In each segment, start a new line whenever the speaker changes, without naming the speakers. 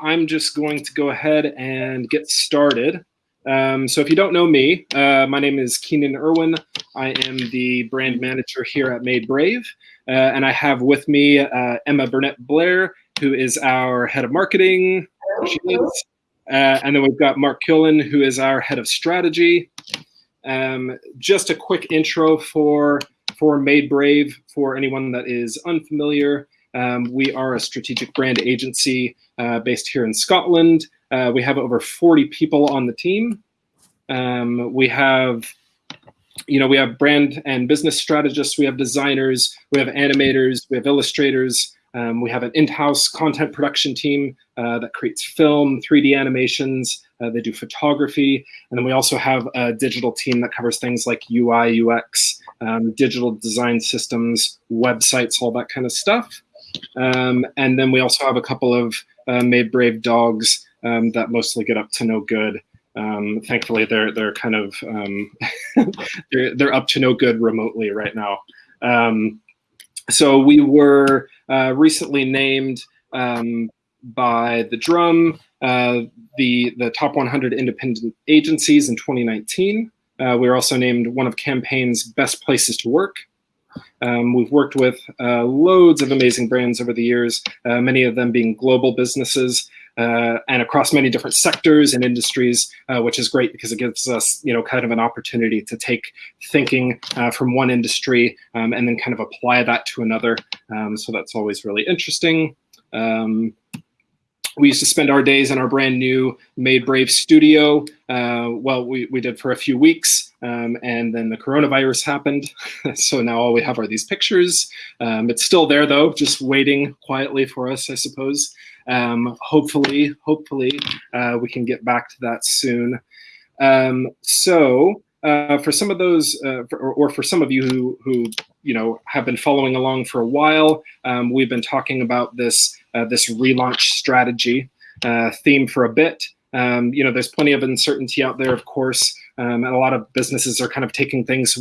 I'm just going to go ahead and get started. Um, so if you don't know me, uh, my name is Keenan Irwin. I am the brand manager here at Made Brave. Uh, and I have with me uh, Emma Burnett Blair, who is our head of marketing. Uh, and then we've got Mark Killen, who is our head of strategy. Um, just a quick intro for, for Made Brave for anyone that is unfamiliar. Um, we are a strategic brand agency uh, based here in Scotland. Uh, we have over 40 people on the team. Um, we have, you know, we have brand and business strategists, we have designers, we have animators, we have illustrators, um, we have an in-house content production team uh, that creates film, 3D animations, uh, they do photography, and then we also have a digital team that covers things like UI, UX, um, digital design systems, websites, all that kind of stuff. Um, and then we also have a couple of uh, Made Brave dogs um, that mostly get up to no good. Um, thankfully, they're they're kind of um, they're they're up to no good remotely right now. Um, so we were uh, recently named um, by the Drum uh, the the top 100 independent agencies in 2019. Uh, we were also named one of Campaign's best places to work um, we've worked with uh, loads of amazing brands over the years, uh, many of them being global businesses uh, and across many different sectors and industries, uh, which is great because it gives us, you know, kind of an opportunity to take thinking uh, from one industry um, and then kind of apply that to another. Um, so that's always really interesting. We used to spend our days in our brand new Made Brave studio. Uh, well, we, we did for a few weeks, um, and then the coronavirus happened. so now all we have are these pictures. Um, it's still there though, just waiting quietly for us, I suppose. Um, hopefully, hopefully uh, we can get back to that soon. Um, so uh, for some of those, uh, for, or, or, for some of you who, who you know have been following along for a while, um, we've been talking about this uh, this relaunch strategy uh, theme for a bit. Um, you know, there's plenty of uncertainty out there, of course, um, and a lot of businesses are kind of taking things,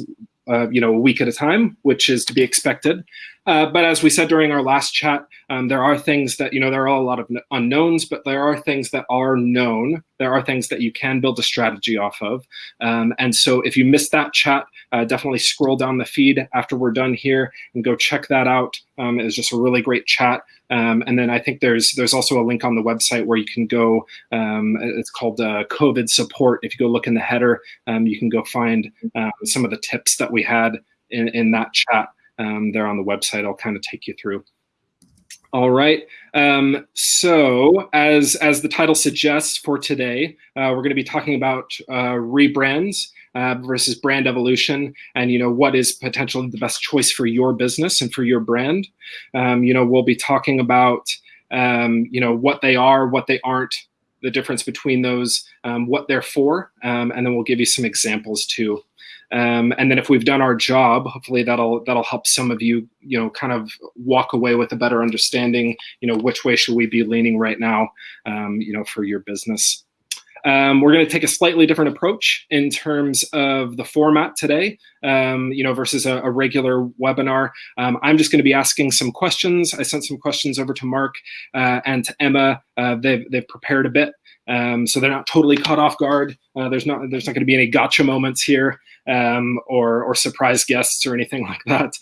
uh, you know, a week at a time, which is to be expected. Uh, but as we said during our last chat, um, there are things that, you know, there are a lot of unknowns, but there are things that are known. There are things that you can build a strategy off of. Um, and so if you missed that chat, uh, definitely scroll down the feed after we're done here and go check that out. Um, it was just a really great chat. Um, and then I think there's there's also a link on the website where you can go. Um, it's called uh, COVID support. If you go look in the header, um, you can go find uh, some of the tips that we had in, in that chat um, there on the website. I'll kind of take you through. All right. Um, so as, as the title suggests for today, uh, we're going to be talking about uh, rebrands uh, versus brand evolution and, you know, what is potentially the best choice for your business and for your brand. Um, you know, we'll be talking about, um, you know, what they are, what they aren't, the difference between those, um, what they're for, um, and then we'll give you some examples too. Um, and then if we've done our job, hopefully that'll that'll help some of you, you know, kind of walk away with a better understanding, you know, which way should we be leaning right now, um, you know, for your business. Um, we're going to take a slightly different approach in terms of the format today, um, you know, versus a, a regular webinar. Um, I'm just going to be asking some questions. I sent some questions over to Mark uh, and to Emma. Uh, they've, they've prepared a bit. Um, so they're not totally caught off guard. Uh, there's not there's not going to be any gotcha moments here um, or or surprise guests or anything like that.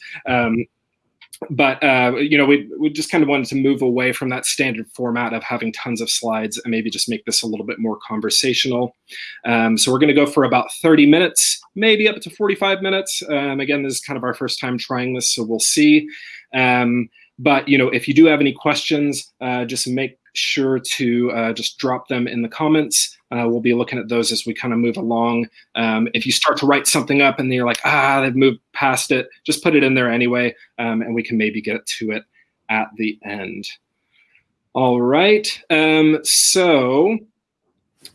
But uh, you know, we we just kind of wanted to move away from that standard format of having tons of slides and maybe just make this a little bit more conversational. Um, so we're going to go for about 30 minutes, maybe up to 45 minutes. Um, again, this is kind of our first time trying this, so we'll see. Um, but you know, if you do have any questions, uh, just make sure to uh, just drop them in the comments. Uh, we'll be looking at those as we kind of move along. Um, if you start to write something up and you're like, ah, they've moved past it, just put it in there anyway, um, and we can maybe get to it at the end. All right, um, so,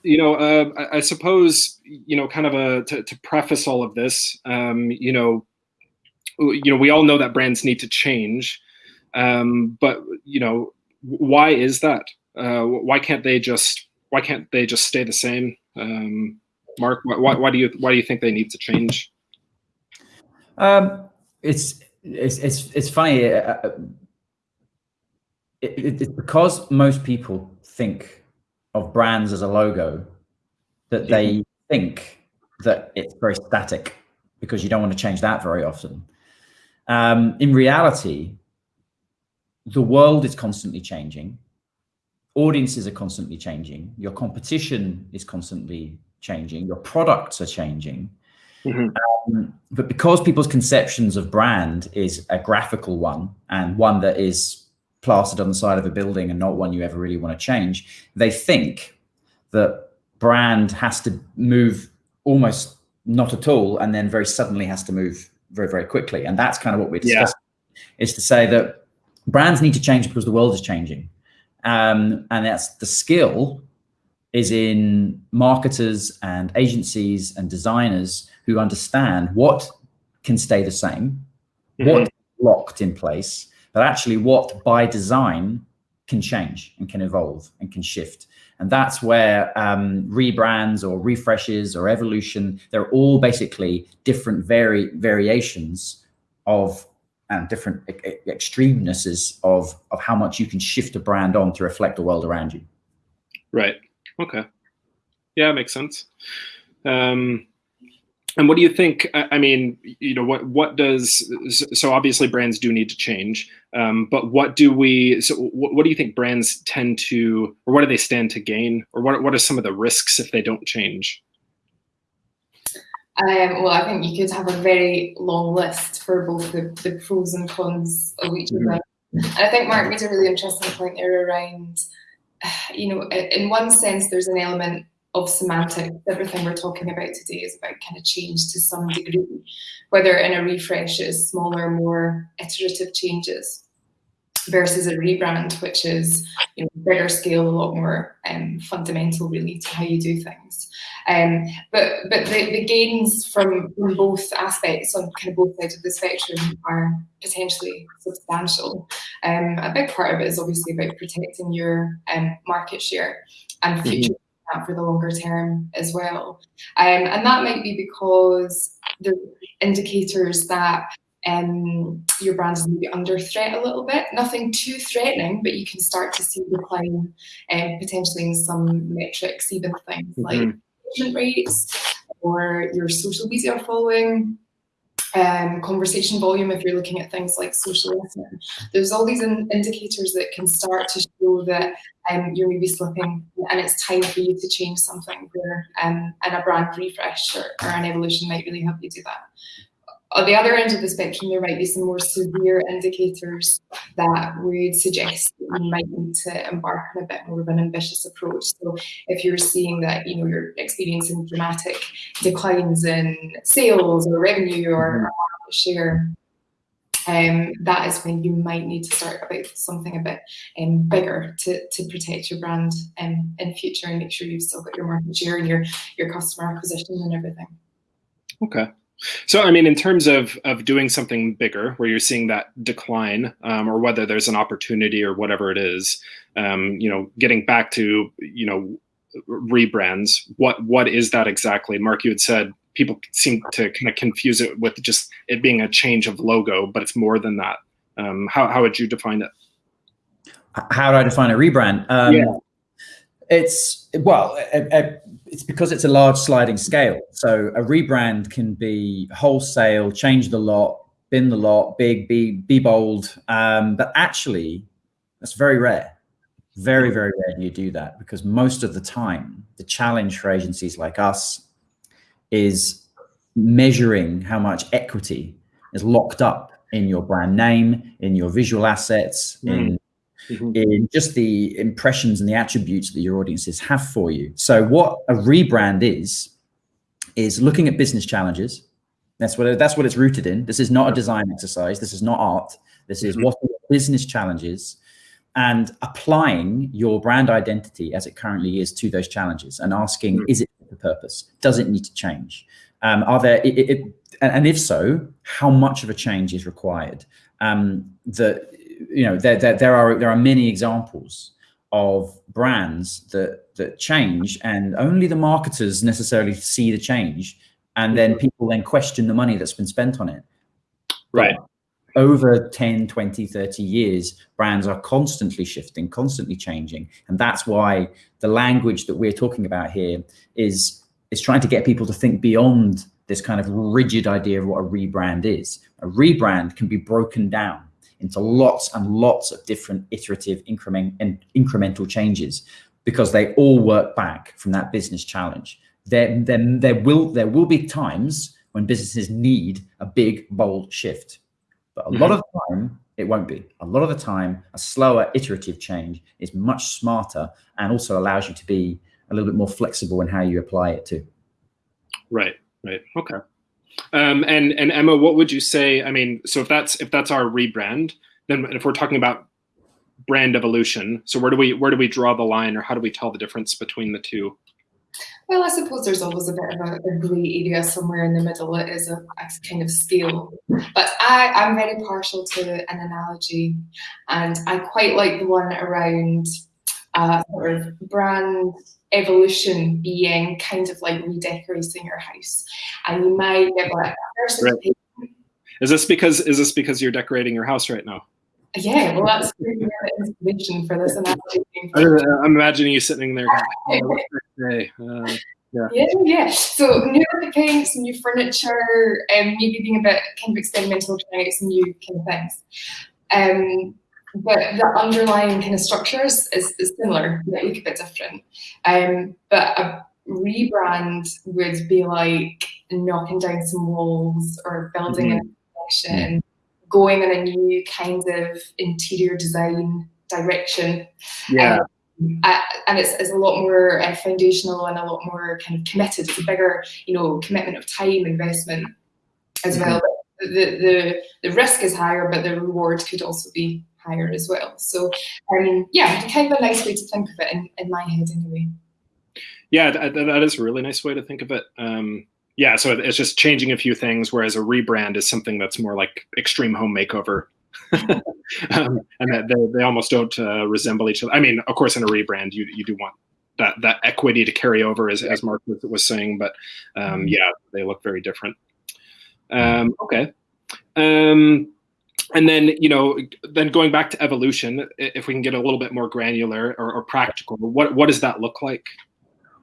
you know, uh, I, I, suppose, you know, kind of a, to, to preface all of this, um, you know, you know, we all know that brands need to change, um, but, you know, why is that? Uh, why can't they just why can't they just stay the same? Um, Mark, why, why do you why do you think they need to change?
Um, it's it's it's it's funny. Uh, uh it, it's because most people think of brands as a logo that they mm-hmm. think that it's very static because you don't want to change that very often. Um, in reality, the world is constantly changing. Audiences are constantly changing. Your competition is constantly changing. Your products are changing. Mm-hmm. Um, but because people's conceptions of brand is a graphical one and one that is plastered on the side of a building and not one you ever really want to change, they think that brand has to move almost not at all and then very suddenly has to move very, very quickly. And that's kind of what we're discussing yeah. is to say that brands need to change because the world is changing. Um, and that's the skill is in marketers and agencies and designers who understand what can stay the same, mm-hmm. what locked in place, but actually what by design can change and can evolve and can shift. And that's where um, rebrands or refreshes or evolution, they're all basically different vari- variations of and different extremenesses of, of how much you can shift a brand on to reflect the world around you.
Right. Okay. Yeah, makes sense. Um, and what do you think? I mean, you know, what what does so obviously brands do need to change, um, but what do we? So what, what, do you think brands tend to, or what do they stand to gain, or what what are some of the risks if they don't change?
Um, well, I think you could have a very long list for both the, the pros and cons of each mm-hmm. of them. And I think Mark made a really interesting point there around, you know, in one sense, there's an element of semantics. Everything we're talking about today is about kind of change to some degree, whether in a refresh is smaller, more iterative changes versus a rebrand, which is you know, bigger scale, a lot more um, fundamental really to how you do things. Um, but but the, the gains from, from both aspects on kind of both sides of the spectrum are potentially substantial. Um, a big part of it is obviously about protecting your um, market share and mm-hmm. future that for the longer term as well. Um, and that might be because the indicators that um, your brand is maybe under threat a little bit. Nothing too threatening, but you can start to see decline um, potentially in some metrics, even things mm-hmm. like engagement rates or your social media following um, conversation volume if you're looking at things like social listening. There's all these in- indicators that can start to show that um, you're maybe slipping and it's time for you to change something where um, and a brand refresh or, or an evolution might really help you do that on the other end of the spectrum, there might be some more severe indicators that would suggest that you might need to embark on a bit more of an ambitious approach. So, if you're seeing that you know you're experiencing dramatic declines in sales or revenue or, mm-hmm. or market share, um, that is when you might need to start about something a bit um, bigger to, to protect your brand um, in future and make sure you've still got your market share and your your customer acquisition and everything.
Okay. So, I mean, in terms of of doing something bigger, where you're seeing that decline, um, or whether there's an opportunity or whatever it is, um, you know, getting back to you know rebrands. What what is that exactly? Mark, you had said people seem to kind of confuse it with just it being a change of logo, but it's more than that. Um, how how would you define it?
How do I define a rebrand? Um, yeah. It's well, a, a, it's because it's a large sliding scale. So a rebrand can be wholesale, change the lot, bin the lot, big, be be bold. Um, but actually, that's very rare. Very, very rare you do that because most of the time, the challenge for agencies like us is measuring how much equity is locked up in your brand name, in your visual assets, mm. in mm-hmm. in just the impressions and the attributes that your audiences have for you. So, what a rebrand is, is looking at business challenges. That's what that's what it's rooted in. This is not a design exercise. This is not art. This is mm-hmm. what are business challenges, and applying your brand identity as it currently is to those challenges, and asking, mm-hmm. is it the purpose? Does it need to change? Um, are there it, it, and if so, how much of a change is required? Um, the you know there, there, there are there are many examples of brands that that change and only the marketers necessarily see the change and then mm-hmm. people then question the money that's been spent on it
right
over 10, 20, 30 years, brands are constantly shifting, constantly changing. And that's why the language that we're talking about here is, is trying to get people to think beyond this kind of rigid idea of what a rebrand is. A rebrand can be broken down into lots and lots of different iterative increment and incremental changes because they all work back from that business challenge. There, then there will there will be times when businesses need a big bold shift but a mm -hmm. lot of the time, it won't be. A lot of the time, a slower iterative change is much smarter and also allows you to be a little bit more flexible in how you apply it too.
Right, right. Okay. Um, and and Emma, what would you say? I mean, so if that's if that's our rebrand, then if we're talking about brand evolution, so where do we where do we draw the line, or how do we tell the difference between the two?
Well, I suppose there's always a bit of a, a grey area somewhere in the middle. It is a, a kind of scale. But I, I'm very partial to an analogy, and I quite like the one around uh, sort of brand evolution being kind of like redecorating your house. And you might get like
right. Is this because is this because you're decorating your house right now?
Yeah, well, that's inspiration for this analogy.
I'm imagining you sitting there. Going, oh, uh,
yeah. yeah, yeah. So new paints, new furniture, and um, maybe being a bit kind of experimental, trying out some new kind of things. Um, but the underlying kind of structures is, is similar, but look a bit different. Um, but a rebrand would be like knocking down some walls or building mm -hmm. a section going in a new kind of interior design direction.
Yeah.
Um, and it's, it's a lot more uh, foundational and a lot more kind of committed. It's a bigger, you know, commitment of time investment as mm -hmm. well. The, the the risk is higher, but the reward could also be higher as well. So, I mean, yeah, kind of a nice way to think of it in, in my head, anyway.
Yeah, that, that is a really nice way to think of it. Um, yeah, so it's just changing a few things, whereas a rebrand is something that's more like extreme home makeover. um, and that they, they almost don't uh, resemble each other. I mean, of course, in a rebrand, you you do want that that equity to carry over, as, as Mark was saying, but um, mm-hmm. yeah, they look very different. Um, okay. Um, and then, you know, then going back to evolution, if we can get a little bit more granular or, or practical, what what does that look like?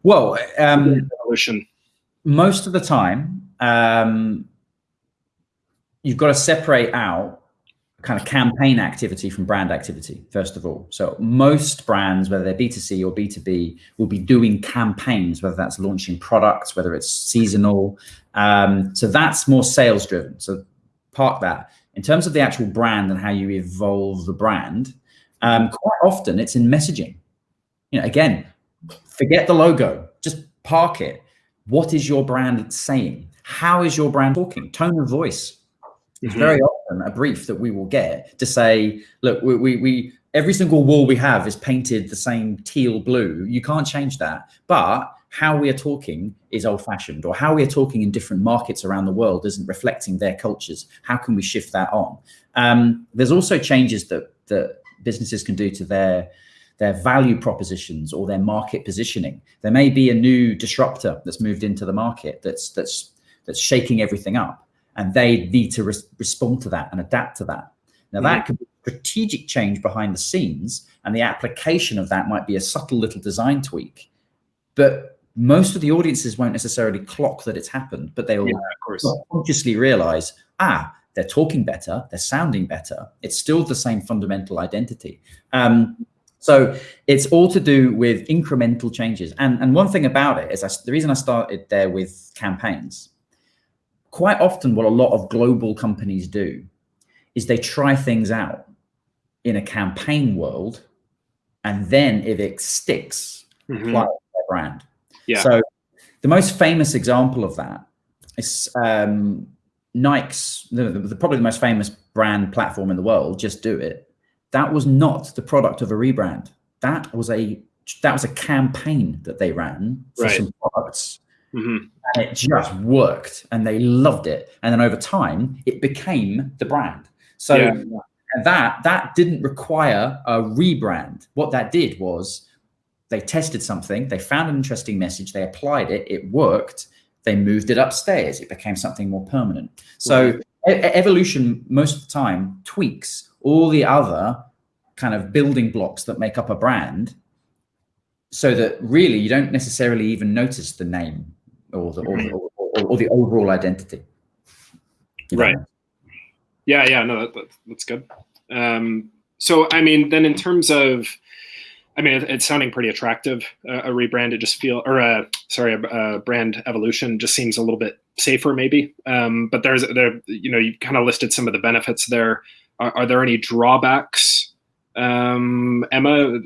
Well, um, evolution most of the time, um, you've got to separate out kind of campaign activity from brand activity, first of all. So most brands, whether they're B2C or B2B, will be doing campaigns, whether that's launching products, whether it's seasonal. Um, so that's more sales driven. So park that. In terms of the actual brand and how you evolve the brand, um, quite often it's in messaging. You know, again, forget the logo, just park it what is your brand saying? How is your brand talking? Tone of voice is mm-hmm. very often a brief that we will get to say, look, we, we, we every single wall we have is painted the same teal blue. You can't change that. But how we are talking is old fashioned or how we are talking in different markets around the world isn't reflecting their cultures. How can we shift that on? Um, there's also changes that, that businesses can do to their their value propositions or their market positioning. There may be a new disruptor that's moved into the market that's that's that's shaking everything up, and they need to respond to that and adapt to that. Now that could be strategic change behind the scenes, and the application of that might be a subtle little design tweak, but most of the audiences won't necessarily clock that it's happened, but they will yeah, consciously realize, ah, they're talking better, they're sounding better. It's still the same fundamental identity. Um, so it's all to do with incremental changes. And, and one thing about it is I, the reason I started there with campaigns, quite often what a lot of global companies do is they try things out in a campaign world. And then if it sticks, mm -hmm. apply their brand.
Yeah.
So the most famous example of that is um, Nike's, the, the, probably the most famous brand platform in the world, Just Do It that was not the product of a rebrand. That was a that was a campaign that they ran for right. some products. Mm-hmm. And it just worked and they loved it. And then over time, it became the brand. So yeah. that that didn't require a rebrand. What that did was they tested something, they found an interesting message, they applied it, it worked, they moved it upstairs, it became something more permanent. So evolution most of the time tweaks all the other kind of building blocks that make up a brand so that really you don't necessarily even notice the name or the, or, or, or, or the overall identity.
You know? Right. Yeah, yeah, no, that, that, that's good. Um, so, I mean, then in terms of, I mean, it, it's sounding pretty attractive. Uh, a it just feel, or a sorry, a, a, brand evolution just seems a little bit safer, maybe. Um, but there's there, you know, you kind of listed some of the benefits there. Are, are there any drawbacks um, Emma,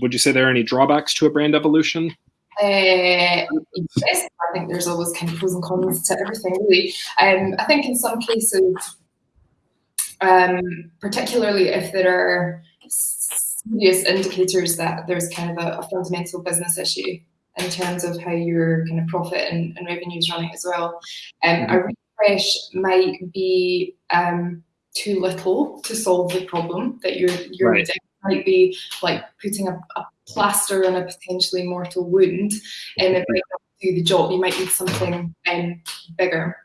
would you say there are any drawbacks to a brand evolution?
Uh, yes, I think there's always kind of pros and cons to everything, really. Um, I think in some cases, um, particularly if there are serious indicators that there's kind of a, a, fundamental business issue in terms of how your kind of profit and, and revenue is running as well, um, a mm-hmm. refresh might be um, too little to solve the problem that you're you're right. might be like putting a, a, plaster on a potentially mortal wound and it might not do the job you might need something um, bigger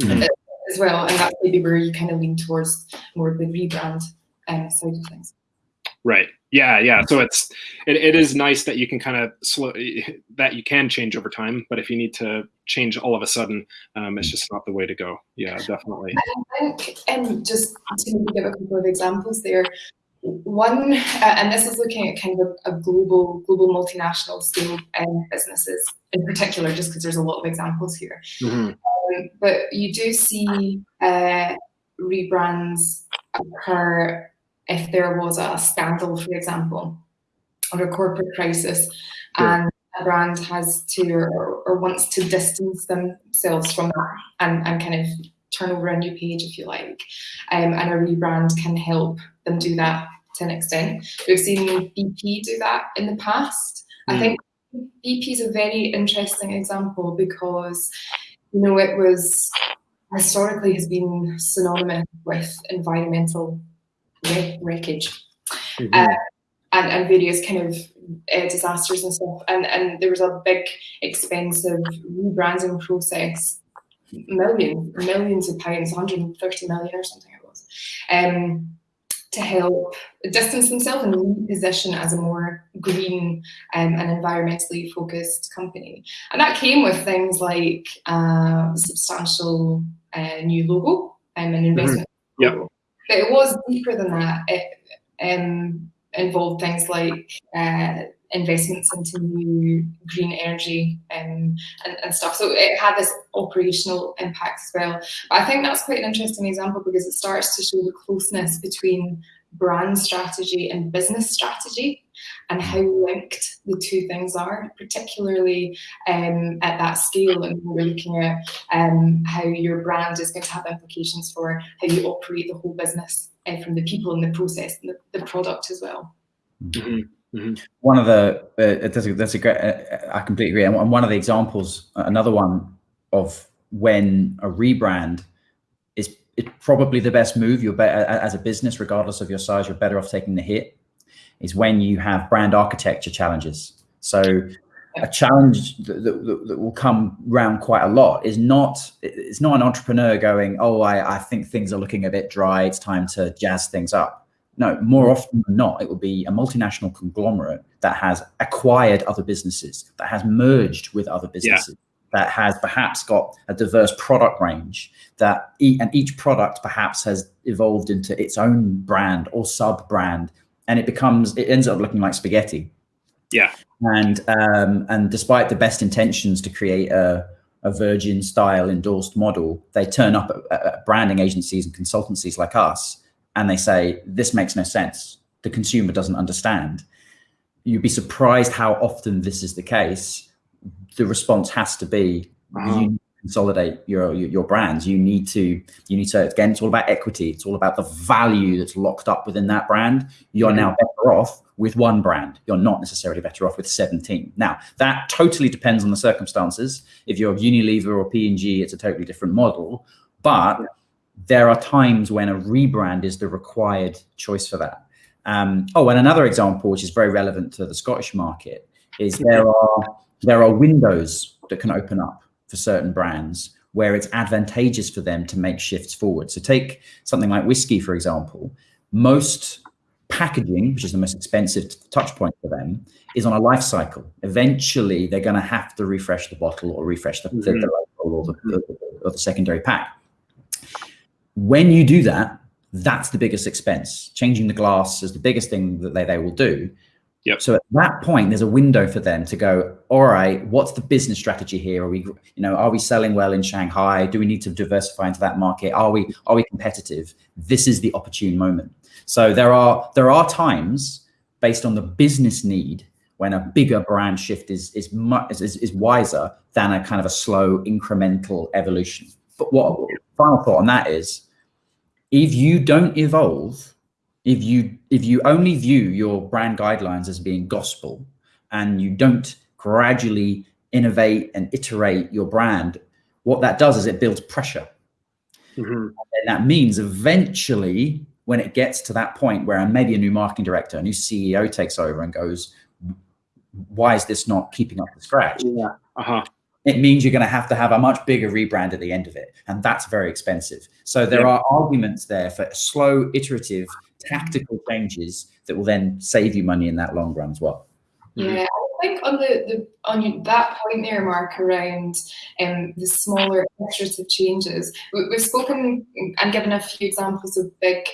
mm-hmm. as well and that's maybe where you kind of lean towards more of the rebrand um, side of things
right. Yeah yeah. So it's it, it is nice that you can kind of slow that you can change over time but if you need to change all of a sudden um, it's just not the way to go. Yeah definitely.
I think and just to give a couple of examples there one uh, and this is looking at kind of a, a global global multinational scale um, businesses in particular just because there's a lot of examples here. Mm-hmm. um, but you do see uh, rebrands occur if there was a scandal, for example, or a corporate crisis, sure. and a brand has to or, or, wants to distance themselves from that and, and kind of turn over a new page, if you like. Um, and a rebrand can help them do that to an extent. We've seen BP do that in the past. Mm. I think BP is a very interesting example because, you know, it was historically has been synonymous with environmental wreckage mm-hmm. uh, and, and various kind of uh, disasters and stuff. And, and there was a big, expensive rebranding process, millions, millions of pounds, 130 million or something it was, um, to help distance themselves and reposition as a more green um, and environmentally focused company. And that came with things like uh, substantial uh, new logo um, and mm-hmm. investment.
Mm-hmm. Yeah
but it was deeper than that. It um, involved things like uh, investments into new green energy um, and, and, stuff. So it had this operational impact as well. But I think that's quite an interesting example because it starts to show the closeness between brand strategy and business strategy and how linked the two things are, particularly um, at that scale. And we're looking at um, how your brand is going to have implications for how you operate the whole business uh, from the people and the process and the, the product as well.
Mm-hmm. Mm-hmm. One of the uh, that's a, that's a great. Uh, I completely agree. And one of the examples, another one of when a rebrand is it's probably the best move. You're better as a business, regardless of your size. You're better off taking the hit is when you have brand architecture challenges. So a challenge that, that, that, will come round quite a lot is not it's not an entrepreneur going oh I, I think things are looking a bit dry it's time to jazz things up no more mm-hmm. often than not it will be a multinational conglomerate that has acquired other businesses that has merged with other businesses yeah. that has perhaps got a diverse product range that e- and each product perhaps has evolved into its own brand or sub brand and it becomes it ends up looking like spaghetti.
Yeah.
And um, and despite the best intentions to create a, a Virgin style endorsed model, they turn up at, at branding agencies and consultancies like us, and they say this makes no sense. The consumer doesn't understand. You'd be surprised how often this is the case. The response has to be wow. you consolidate your, your, your brands you need to you need to again it's all about equity. It's all about the value that's locked up within that brand. You're mm-hmm. now better off with one brand. You're not necessarily better off with 17 now that totally depends on the circumstances. If you're unilever or p&g it's a totally different model. But there are times when a rebrand is the required choice for that. Um, oh and another example which is very relevant to the scottish market is there are there are windows that can open up for certain brands where it's advantageous for them to make shifts forward. So take something like whiskey, for example. Most packaging, which is the most expensive touch point for them, is on a life cycle. Eventually, they're going to have to refresh the bottle or refresh the, mm-hmm. the, the or the, the, or the secondary pack. When you do that, that's the biggest expense. Changing the glass is the biggest thing that they, they will do.
Yep.
So at that point, there's a window for them to go, all right, what's the business strategy here? Are we, you know, are we selling well in Shanghai? Do we need to diversify into that market? Are we, are we competitive? This is the opportune moment. So there are, there are times based on the business need when a bigger brand shift is, is much, is, is wiser than a kind of a slow incremental evolution. But what final thought on that is, if you don't evolve, if you if you only view your brand guidelines as being gospel and you don't gradually innovate and iterate your brand, what that does is it builds pressure. Mm-hmm. And that means eventually, when it gets to that point where maybe a new marketing director, a new CEO takes over and goes, why is this not keeping up with scratch?
Yeah. Uh-huh
it means you're going to have to have a much bigger rebrand at the end of it. And that's very expensive. So there yeah. are arguments there for slow, iterative, tactical changes that will then save you money in that long run as well.
Yeah, I think on the, the on that point there, Mark, around um, the smaller iterative changes, we, we've spoken and given a few examples of big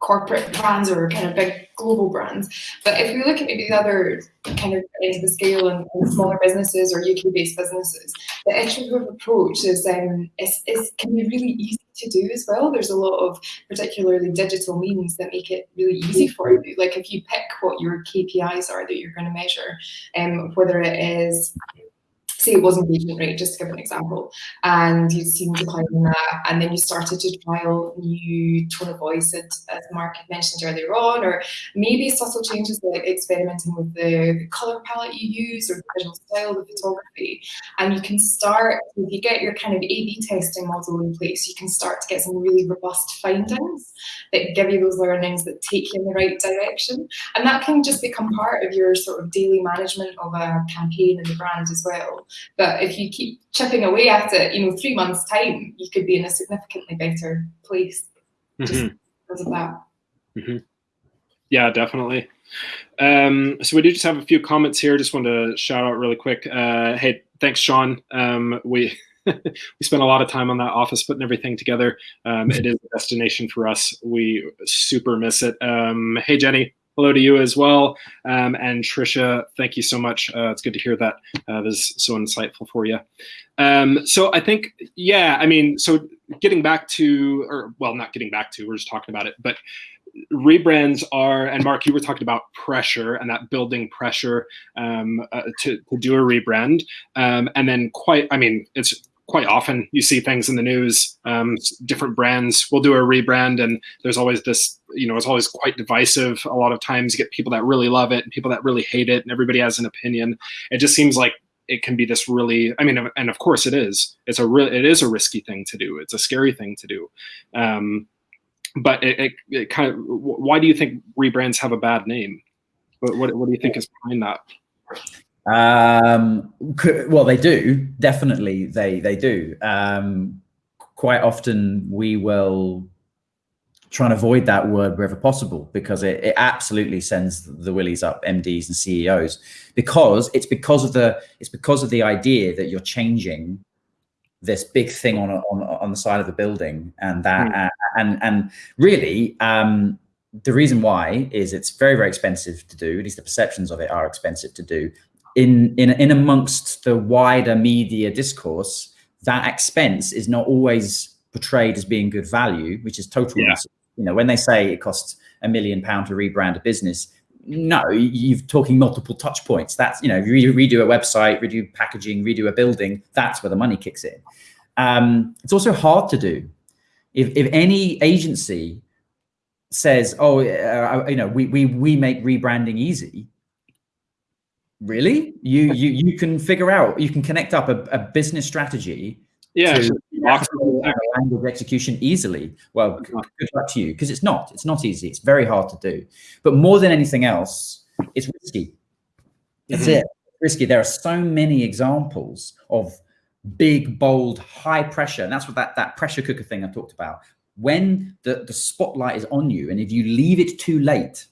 corporate brands or kind of big global brands. But if we look at maybe the other kind of end of the scale and, and smaller businesses or UK based businesses, the iterative approach is, um, is, is can be really easy to do as well. There's a lot of particularly digital means that make it really easy for you. Like if you pick what your KPIs are that you're going to measure, um, whether it is say it was engagement rate, just to give an example, and you'd seen decline in that, and then you started to trial new tone of voice, as Mark had mentioned earlier on, or maybe subtle changes like experimenting with the, the color palette you use or the visual style of photography. And you can start, if you get your kind of A-B testing model in place, you can start to get some really robust findings that give you those learnings that take you in the right direction. And that can just become part of your sort of daily management of a campaign and the brand as well. But if you keep chipping away at it, you know, three months' time, you could be in a significantly better place just mm-hmm. because of that.
Mm-hmm. Yeah, definitely. Um, so we do just have a few comments here. Just want to shout out really quick. Uh, hey, thanks, Sean. Um, we we spent a lot of time on that office putting everything together. Um, it is a destination for us. We super miss it. Um, hey, Jenny, hello to you as well. Um, and Trisha, thank you so much. Uh, it's good to hear that. Uh, this is so insightful for you. Um, so I think, yeah, I mean, so getting back to, or well, not getting back to, we're just talking about it, but rebrands are, and Mark, you were talking about pressure and that building pressure um, uh, to, to do a rebrand. Um, and then quite, I mean, it's quite often you see things in the news um, different brands will do a rebrand and there's always this you know it's always quite divisive a lot of times. You get people that really love it and people that really hate it and everybody has an opinion. It just seems like it can be this really i mean and of course it is. It's a real it is a risky thing to do. It's a scary thing to do. Um, but it, it, it kind of why do you think rebrands have a bad name? What, what, what do you think is behind that
um, well, they do definitely. They they do. Um, quite often, we will try and avoid that word wherever possible because it, it absolutely sends the willies up MDs and CEOs because it's because of the it's because of the idea that you're changing this big thing on on on the side of the building and that mm. and and really um, the reason why is it's very very expensive to do at least the perceptions of it are expensive to do in, in, in amongst the wider media discourse, that expense is not always portrayed as being good value, which is total. Yeah. You know, when they say it costs a million pound to rebrand a business, no, you're talking multiple touch points. That's you know, redo, redo a website, redo packaging, redo a building. That's where the money kicks in. Um, it's also hard to do. If if any agency says, "Oh, uh, you know, we we we make rebranding easy," really? You you you can figure out you can connect up a, a business strategy
yeah
language execution easily. Well good luck to you because it's not it's not easy it's very hard to do. But more than anything else it's risky. That's mm-hmm. it risky. There are so many examples of big, bold, high pressure. And that's what that, that pressure cooker thing I talked about. When the, the spotlight is on you, and if you leave it too late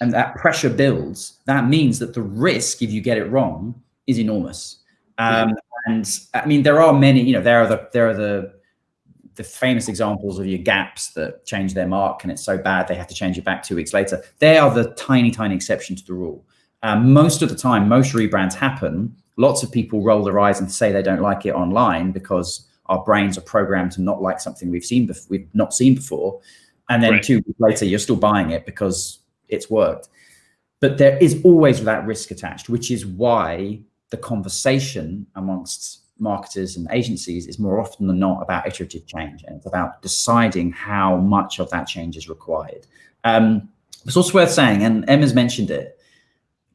and that pressure builds, that means that the risk, if you get it wrong, is enormous. Um, and I mean, there are many, you know, there are the, there are the, the famous examples of your gaps that change their mark and it's so bad they have to change it back two weeks later. They are the tiny, tiny exception to the rule. Um, most of the time, most rebrands happen. Lots of people roll their eyes and say they don't like it online because our brains are programmed to not like something we've seen before, we've not seen before. And then right. two weeks later, you're still buying it because it's worked. But there is always that risk attached, which is why the conversation amongst marketers and agencies is more often than not about iterative change and it's about deciding how much of that change is required. Um, it's also worth saying, and Emma's mentioned it,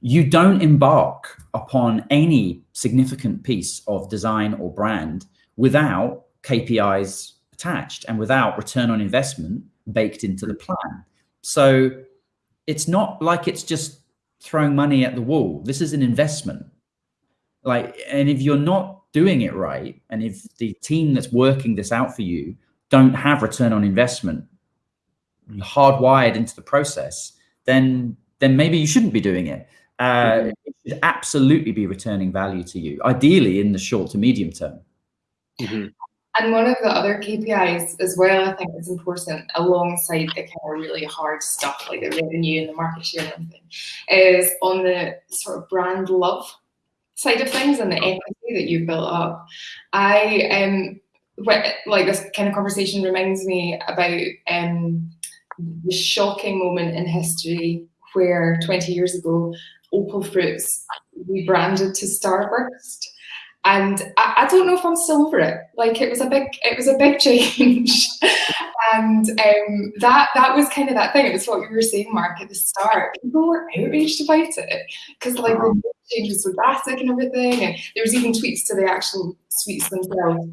you don't embark upon any significant piece of design or brand without KPIs attached and without return on investment baked into the plan. So it's not like it's just throwing money at the wall. This is an investment. Like, and if you're not doing it right, and if the team that's working this out for you don't have return on investment hardwired into the process, then then maybe you shouldn't be doing it. Uh, mm-hmm. It should absolutely be returning value to you, ideally in the short to medium term.
Mm -hmm. And one of the other KPIs as well, I think is important alongside the kind of really hard stuff like the revenue and the market share and everything, is on the sort of brand love side of things and the equity that you've built up. I um like this kind of conversation reminds me about um the shocking moment in history where 20 years ago Opal Fruits rebranded to Starburst and I, I, don't know if I'm still over it. Like it was a big, it was a big change, and um, that that was kind of that thing. It was what you were saying, Mark, at the start. People were outraged about it because like the change was so drastic and everything, and there was even tweets to the actual sweets themselves.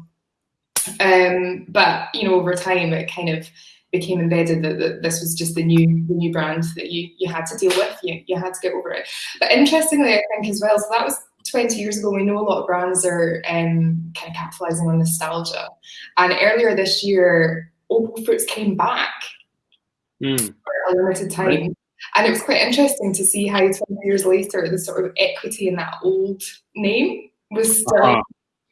Um, but you know, over time, it kind of became embedded that, that, this was just the new the new brand that you you had to deal with. You you had to get over it. But interestingly, I think as well. So that was 20 years ago, we know a lot of brands are um, kind of capitalizing on nostalgia. And earlier this year, Opal Fruits came back mm. for a limited time. Right. And it was quite interesting to see how 20 years later, the sort of equity in that old name was still, uh -huh.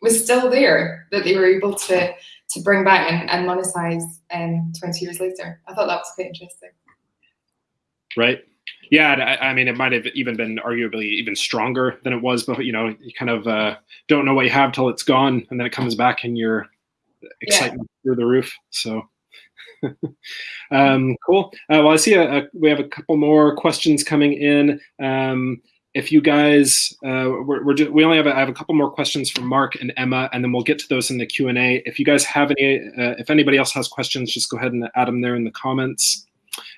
was still there, that they were able to, to bring back and, and monetize um, 20 years later. I thought that was quite interesting.
Right. Yeah, I, I, mean, it might have even been arguably even stronger than it was, but you know, you kind of uh, don't know what you have till it's gone, and then it comes back, and your excitement yeah. through the roof. So. um, cool. Uh, well, I see a, a, we have a couple more questions coming in. Um, if you guys, uh, we're, we're just, we only have a, I have a couple more questions from Mark and Emma, and then we'll get to those in the Q and A. If you guys have any, uh, if anybody else has questions, just go ahead and add them there in the comments.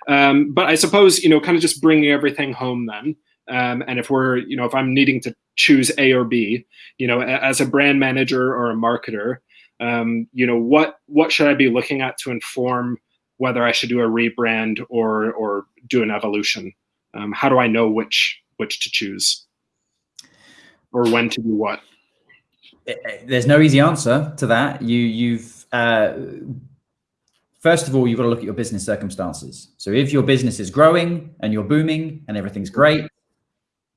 Um, but I suppose, you know, kind of just bringing everything home then. Um, and if we're, you know, if I'm needing to choose A or B, you know, as a brand manager or a marketer, um, you know, what what should I be looking at to inform whether I should do a rebrand or or do an evolution? Um, how do I know which which to choose or when to do what?
Eh, eh, there's no easy answer to that. You you've uh, First of all, you've got to look at your business circumstances. So if your business is growing and you're booming and everything's great,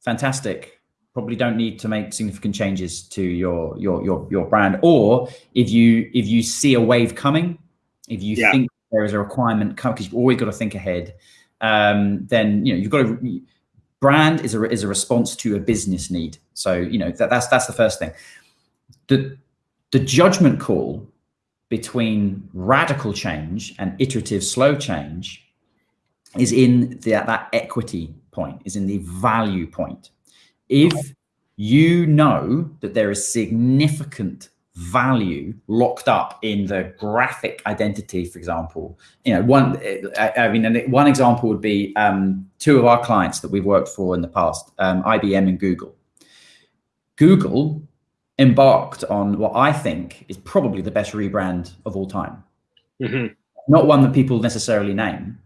fantastic. Probably don't need to make significant changes to your your your your brand. Or if you if you see a wave coming, if you yeah. think there is a requirement coming, because you've always got to think ahead, um, then you know you've got to brand is a is a response to a business need. So you know that that's that's the first thing. The the judgment call between radical change and iterative slow change is in the, that equity point, is in the value point. If you know that there is significant value locked up in the graphic identity, for example, you know, one, I, mean, one example would be um, two of our clients that we've worked for in the past, um, IBM and Google. Google embarked on what I think is probably the best rebrand of all time. Mm -hmm. Not one that people necessarily name,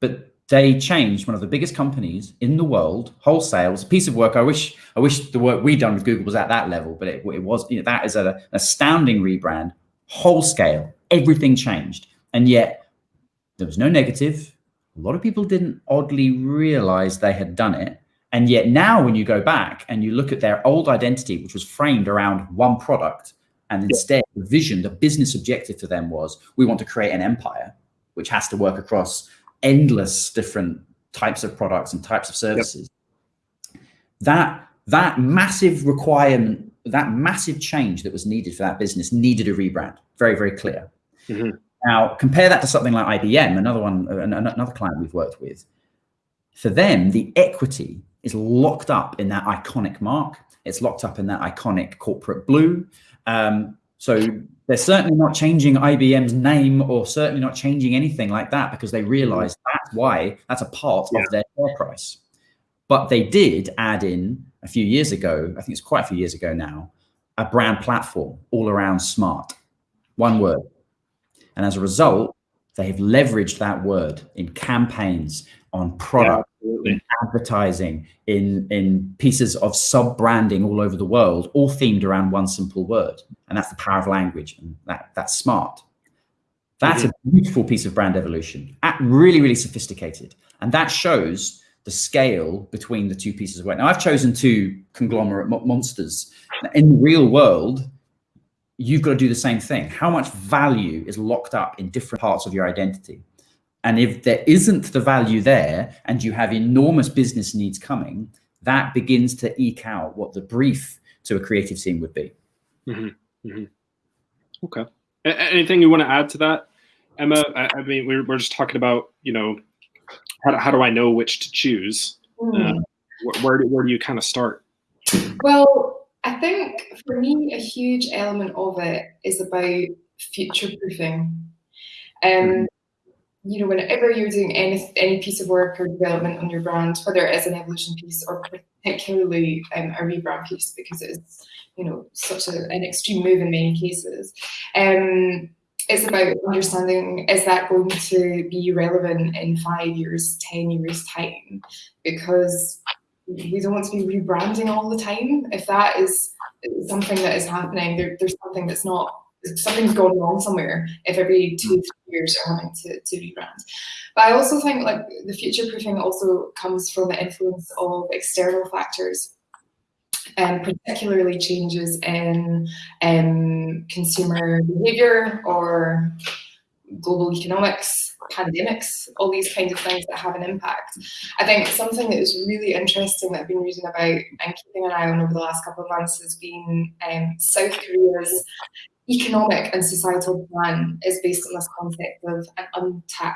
but they changed one of the biggest companies in the world wholesale. It was a piece of work. I wish I wish the work we done with Google was at that level, but it, it was. You know, that is a, an astounding rebrand, whole scale. Everything changed, and yet there was no negative. A lot of people didn't oddly realize they had done it. And yet now when you go back and you look at their old identity, which was framed around one product, and instead the vision, the business objective for them was we want to create an empire, which has to work across endless different types of products and types of services. Yep. That that massive requirement, that massive change that was needed for that business needed a rebrand. Very, very clear. Mm-hmm. Now compare that to something like IBM, another one, another client we've worked with. For them, the equity is locked up in that iconic mark. It's locked up in that iconic corporate blue. Um, so they're certainly not changing IBM's name or certainly not changing anything like that because they realize that's why that's a part yeah. of their share price. But they did add in a few years ago, I think it's quite a few years ago now, a brand platform all around smart, one word. And as a result, they have leveraged that word in campaigns, on product, yeah, in advertising, in in pieces of sub branding all over the world, all themed around one simple word, and that's the power of language, and that that's smart. That's mm-hmm. a beautiful piece of brand evolution, really really sophisticated, and that shows the scale between the two pieces of work. Now I've chosen two conglomerate mo- monsters. In the real world, you've got to do the same thing. How much value is locked up in different parts of your identity? And if there isn't the value there and you have enormous business needs coming, that begins to eke out what the brief to a creative team would be.
Mm-hmm. Mm-hmm. Okay. A- anything you want to add to that, Emma? I, I mean, we're, we're just talking about, you know, how do, how do I know which to choose? Mm. Uh, where, where, do, where do you kind of start?
Well, I think for me, a huge element of it is about future proofing. Um, mm-hmm you know, whenever you're doing any any piece of work or development on your brand, whether it is an evolution piece or particularly um, a rebrand piece, because it's you know such a, an extreme move in many cases. Um, it's about understanding is that going to be relevant in five years, ten years time, because we don't want to be rebranding all the time. If that is something that is happening, there, there's something that's not something's going wrong somewhere if every two years you're having to, to rebrand but i also think like the future proofing also comes from the influence of external factors and um, particularly changes in um, consumer behavior or global economics, pandemics, all these kinds of things that have an impact. I think something that is really interesting that I've been reading about and keeping an eye on over the last couple of months has been um, South Korea's economic and societal plan is based on this concept of an untact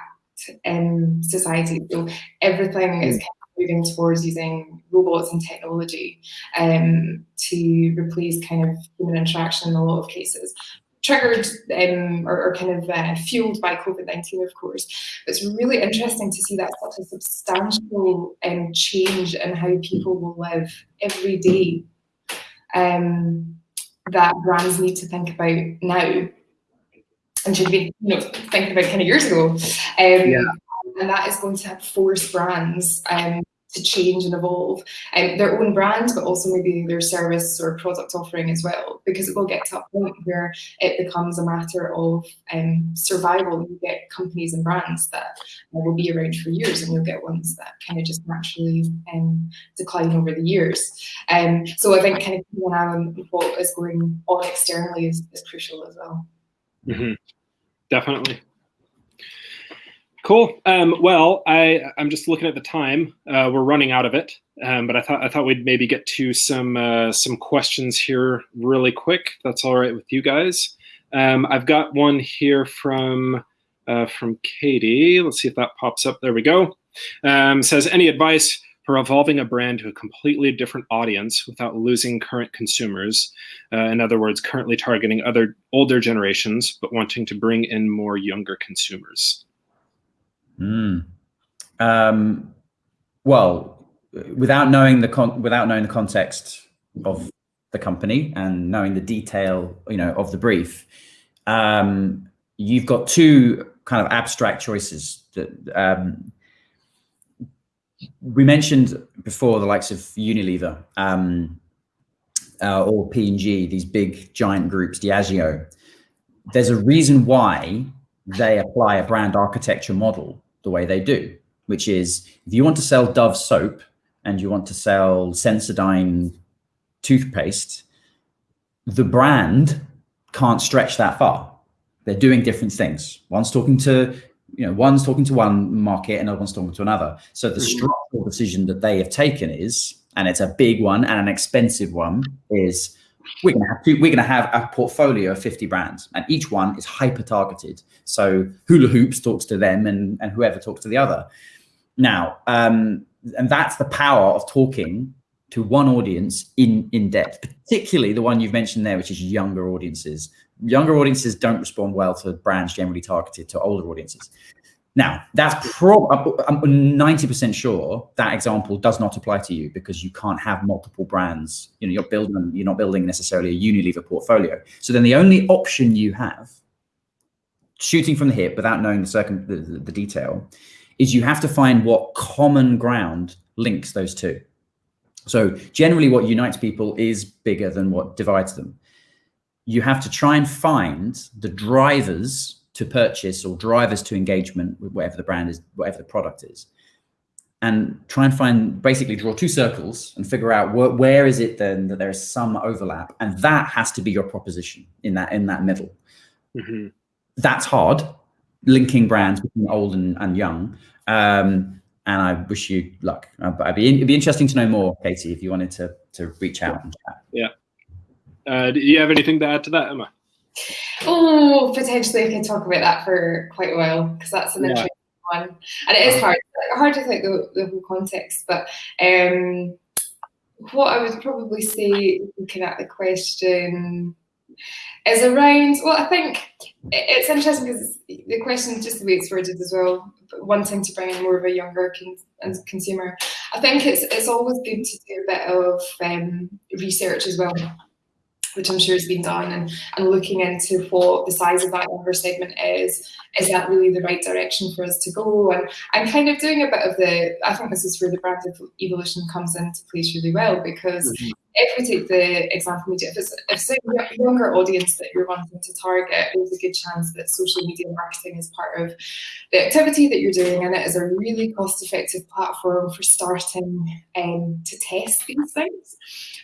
um, society. So everything is kind of moving towards using robots and technology um, to replace kind of human interaction in a lot of cases. Triggered um, or, or, kind of uh, fueled by COVID 19, of course. It's really interesting to see that such a substantial um, change in how people will live every day. Um, that brands need to think about now and should be you know thinking about kind of years ago. Um, yeah. And that is going to force brands um, to change and evolve um, their own brand, but also maybe their service or product offering as well, because it will get to a point where it becomes a matter of um, survival. You get companies and brands that will be around for years, and you'll get ones that kind of just naturally um, decline over the years. Um, so I think kind of keeping an eye on what is going on externally is, is crucial as well.
Mm-hmm. Definitely. Cool. Um, well, I I'm just looking at the time. Uh, we're running out of it, um, but I thought I thought we'd maybe get to some uh, some questions here really quick. That's all right with you guys. Um, I've got one here from uh, from Katie. Let's see if that pops up. There we go. Um, says any advice for evolving a brand to a completely different audience without losing current consumers. Uh, in other words, currently targeting other older generations, but wanting to bring in more younger consumers.
Mm. Um, well, without knowing the con- without knowing the context of the company and knowing the detail, you know, of the brief, um, you've got two kind of abstract choices. That um, we mentioned before the likes of Unilever um, uh, or P&G, these big giant groups, Diageo. There's a reason why they apply a brand architecture model the way they do, which is if you want to sell Dove soap and you want to sell Sensodyne toothpaste, the brand can't stretch that far. They're doing different things. One's talking to, you know, one's talking to one market, and another one's talking to another. So the mm-hmm. structural decision that they have taken is, and it's a big one and an expensive one, is we're going to have to, we're going to have a portfolio of 50 brands and each one is hyper targeted. So hula hoops talks to them and, and whoever talks to the other. Now um, and that's the power of talking to one audience in in depth particularly the one you've mentioned there which is younger audiences. Younger audiences don't respond well to brands generally targeted to older audiences now, that's probably, I'm 90% sure that example does not apply to you because you can't have multiple brands. You know, you're building, you're not building necessarily a Unilever portfolio. So then the only option you have, shooting from the hip without knowing the, circum, the, the, the detail, is you have to find what common ground links those two. So generally what unites people is bigger than what divides them. You have to try and find the drivers to purchase or drivers to engagement with whatever the brand is, whatever the product is. And try and find, basically draw two circles and figure out wh where is it then that there is some overlap. And that has to be your proposition in that, in that middle. Mm -hmm. That's hard, linking brands between old and, and young. Um, and I wish you luck. Uh, but it'd be, it'd be interesting to know more, Katie, if you wanted to, to reach out and chat.
Yeah. Uh, do you have anything to add to that, Emma?
Oh, potentially I could talk about that for quite a while because that's an yeah. interesting one, and it is hard. hard to think the, the whole context, but um, what I would probably say, looking at the question, is around. Well, I think it's interesting because the question, just the way it's worded as well, wanting to bring in more of a younger con consumer. I think it's it's always good to do a bit of um, research as well which I'm sure has been done, and, and looking into what the size of that younger segment is, is that really the right direction for us to go? And I'm kind of doing a bit of the, I think this is where the brand evolution comes into place really well, because mm -hmm if we take the example media, if it's, if it's a younger audience that you're wanting to target, there's a good chance that social media marketing is part of the activity that you're doing, and it is a really cost-effective platform for starting um, to test these things.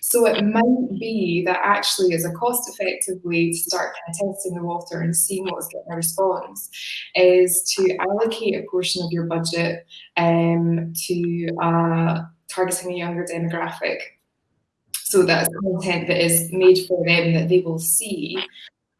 So it might be that actually is a cost-effective way to start kind of testing the water and seeing what's getting a response, is to allocate a portion of your budget um, to uh, targeting a younger demographic so that's content that is made for them that they will see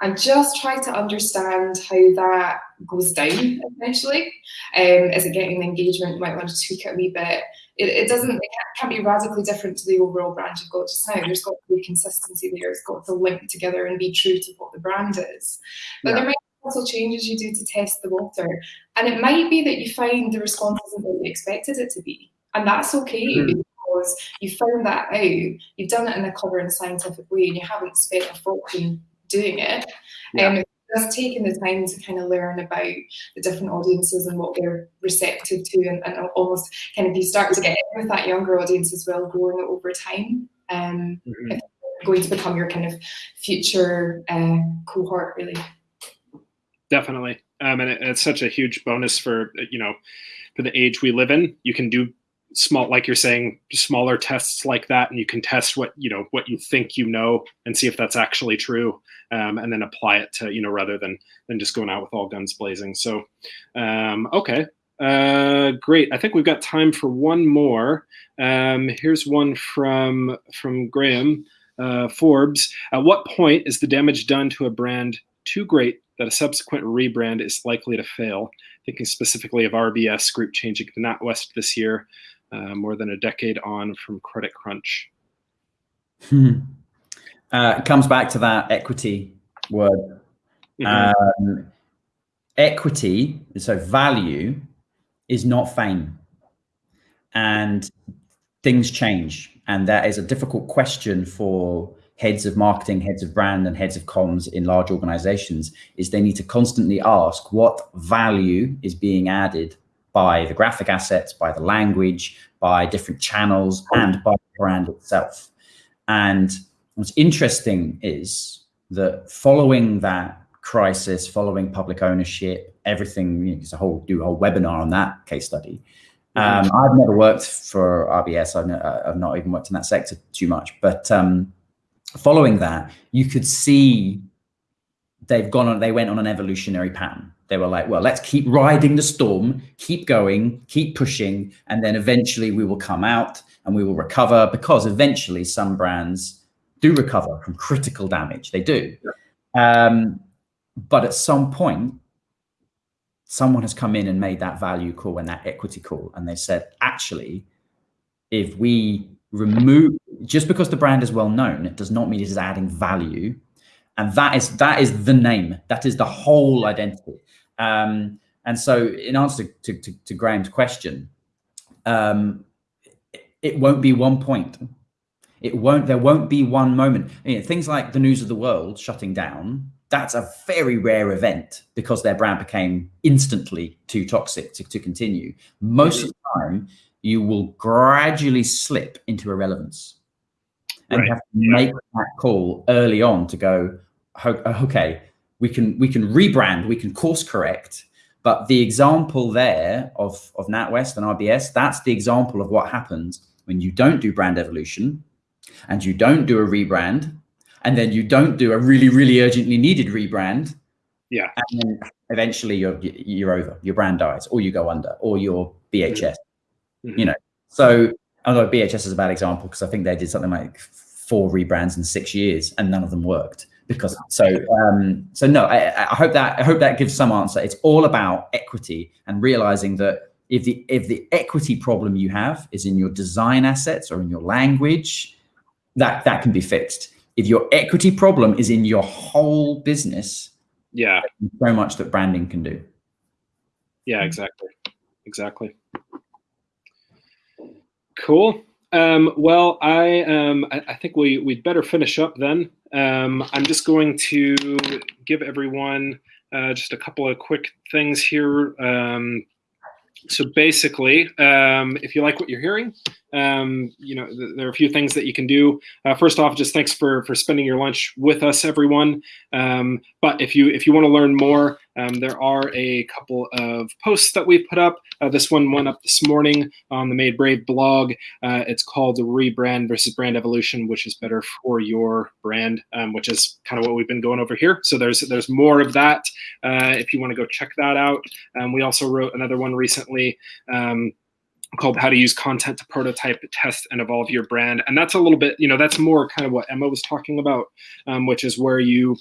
and just try to understand how that goes down essentially. Um, is it getting the engagement? You might want to tweak it a wee bit. It, it doesn't, it can't be radically different to the overall brand you've got just now. There's got to be consistency there. It's got to link together and be true to what the brand is. But yeah. there might be little changes you do to test the water. And it might be that you find the response isn't what you expected it to be. And that's okay. Mm because you found that out, you've done it in a clever and scientific way, and you haven't spent a fortune doing it. Yeah. Um, just taking the time to kind of learn about the different audiences and what they're receptive to, and, and almost kind of you start to get in with that younger audience as well, growing it over time. Um, mm-hmm. going to become your kind of future uh, cohort, really.
Definitely, um, and it, it's such a huge bonus for you know for the age we live in. You can do small like you're saying smaller tests like that and you can test what you know what you think you know and see if that's actually true um, and then apply it to you know rather than than just going out with all guns blazing. So um, okay. Uh, great. I think we've got time for one more. Um, here's one from from graham uh, forbes. At what point is the damage done to a brand too great that a subsequent rebrand is likely to fail? Thinking specifically of rbs group changing to NatWest this year uh, more than a decade on from Credit Crunch.
Hmm. Uh, it comes back to that equity word. Mm -hmm. um, equity, so value, is not fame. And things change. And that is a difficult question for heads of marketing, heads of brand, and heads of comms in large organizations is they need to constantly ask what value is being added by the graphic assets, by the language, by different channels, and by the brand itself. And what's interesting is that following that crisis, following public ownership, everything, you know, a whole do a whole webinar on that case study. Um, I've never worked for RBS. I've, I've, not even worked in that sector too much, but um, following that, you could see they've gone on, they went on an evolutionary pattern. They were like, well, let's keep riding the storm, keep going, keep pushing, and then eventually we will come out and we will recover because eventually some brands do recover from critical damage. They do. Um, but at some point, someone has come in and made that value call and that equity call. And they said, actually, if we remove, just because the brand is well known, it does not mean it is adding value. And that is that is the name. That is the whole identity. Um, and so in answer to, to, to Graham's question, um, it won't be one point. It won't, there won't be one moment. You know, things like the news of the world shutting down that's a very rare event because their brand became instantly too toxic to, to continue. Most of the time, you will gradually slip into irrelevance. And right. you have to make that call early on to go, okay, we can we can rebrand, we can course correct. But the example there of, of NatWest and RBS, that's the example of what happens when you don't do brand evolution and you don't do a rebrand and then you don't do a really, really urgently needed rebrand.
Yeah.
And then eventually you're you're over. Your brand dies, or you go under, or you're BHS. Mm-hmm. You know. So although BHS is a bad example because I think they did something like four rebrands in six years and none of them worked because so um so no I, I hope that I hope that gives some answer. It's all about equity and realizing that if the if the equity problem you have is in your design assets or in your language, that that can be fixed if your equity problem is in your whole business,
yeah,
so much that branding can do.
Yeah, exactly, exactly. Cool. Um, well, I um, I, I, think we we'd better finish up then. Um, I'm just going to give everyone uh, just a couple of quick things here. Um, so basically, um, if you like what you're hearing, um, you know, th there are a few things that you can do. Uh, first off, just thanks for for spending your lunch with us, everyone. Um, but if you if you want to learn more, um, there are a couple of posts that we've put up. Uh, this one went up this morning on the Made Brave blog. Uh, it's called Rebrand versus Brand Evolution, which is better for your brand, um, which is kind of what we've been going over here. So there's there's more of that uh, if you want to go check that out. Um, we also wrote another one recently um, called how to use content to prototype test and evolve your brand and that's a little bit you know that's more kind of what emma was talking about um, which is where you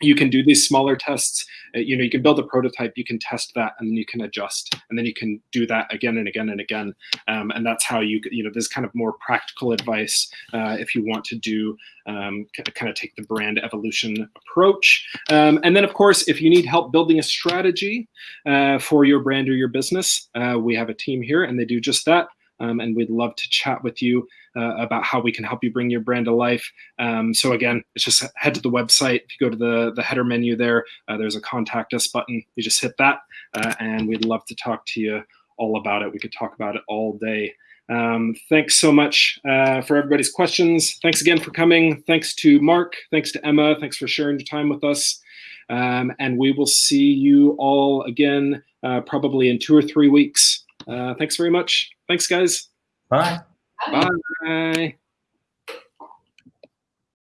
you can do these smaller tests. Uh, you know you can build a prototype you can test that and then you can adjust and then you can do that again and again and again. Um, and that's how you you know this kind of more practical advice uh, if you want to do um, kind of take the brand evolution approach. Um, and then of course if you need help building a strategy uh, for your brand or your business uh, we have a team here and they do just that um, and we'd love to chat with you uh, about how we can help you bring your brand to life. Um, so again, it's just head to the website. If you go to the, the header menu there, uh, there's a contact us button. You just hit that uh, and we'd love to talk to you all about it. We could talk about it all day. Um, thanks so much uh, for everybody's questions. Thanks again for coming. Thanks to Mark. Thanks to Emma. Thanks for sharing your time with us. Um, and we will see you all again uh, probably in two or three weeks. Uh, thanks very much. Thanks, guys.
Bye.
Bye. Bye.